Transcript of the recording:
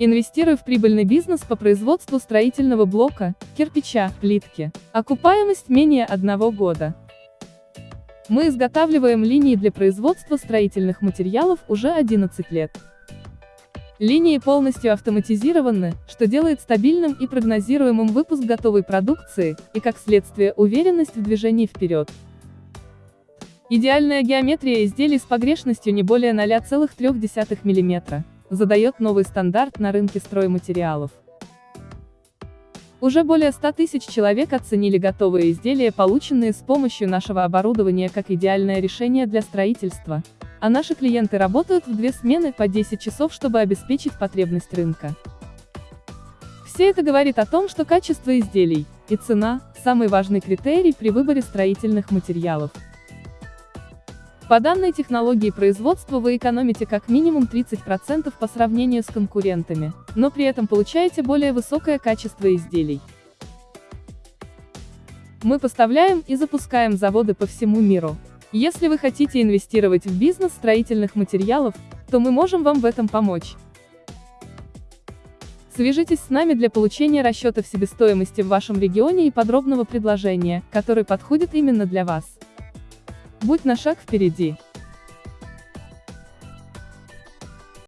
Инвестируя в прибыльный бизнес по производству строительного блока, кирпича, плитки. Окупаемость менее одного года. Мы изготавливаем линии для производства строительных материалов уже 11 лет. Линии полностью автоматизированы, что делает стабильным и прогнозируемым выпуск готовой продукции, и как следствие уверенность в движении вперед. Идеальная геометрия изделий с погрешностью не более 0,3 мм задает новый стандарт на рынке стройматериалов. Уже более 100 тысяч человек оценили готовые изделия, полученные с помощью нашего оборудования как идеальное решение для строительства, а наши клиенты работают в две смены по 10 часов, чтобы обеспечить потребность рынка. Все это говорит о том, что качество изделий и цена – самый важный критерий при выборе строительных материалов. По данной технологии производства вы экономите как минимум 30% по сравнению с конкурентами, но при этом получаете более высокое качество изделий. Мы поставляем и запускаем заводы по всему миру. Если вы хотите инвестировать в бизнес строительных материалов, то мы можем вам в этом помочь. Свяжитесь с нами для получения расчетов себестоимости в вашем регионе и подробного предложения, который подходит именно для вас. Будь на шаг впереди.